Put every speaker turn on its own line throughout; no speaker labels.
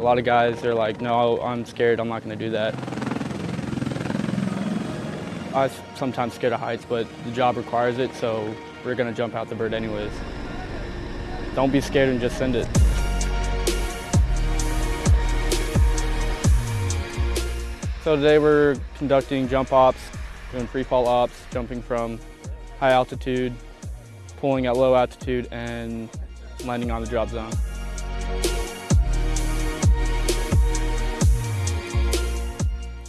A lot of guys, they're like, no, I'm scared, I'm not gonna do that. I am sometimes scared of heights, but the job requires it, so we're gonna jump out the bird anyways. Don't be scared and just send it. So today we're conducting jump ops, doing free fall ops, jumping from high altitude, pulling at low altitude, and landing on the drop zone.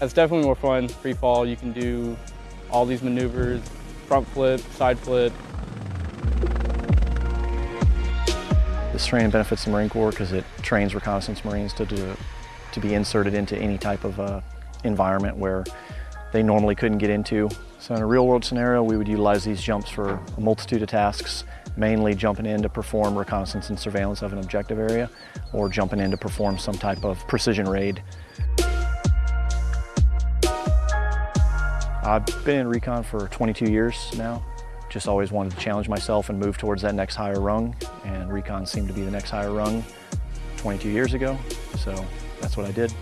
It's definitely more fun, free fall. You can do all these maneuvers, front flip, side flip.
This training benefits the Marine Corps because it trains reconnaissance Marines to, do, to be inserted into any type of uh, environment where they normally couldn't get into. So in a real world scenario, we would utilize these jumps for a multitude of tasks, mainly jumping in to perform reconnaissance and surveillance of an objective area, or jumping in to perform some type of precision raid. I've been in recon for 22 years now. Just always wanted to challenge myself and move towards that next higher rung, and recon seemed to be the next higher rung 22 years ago, so that's what I did.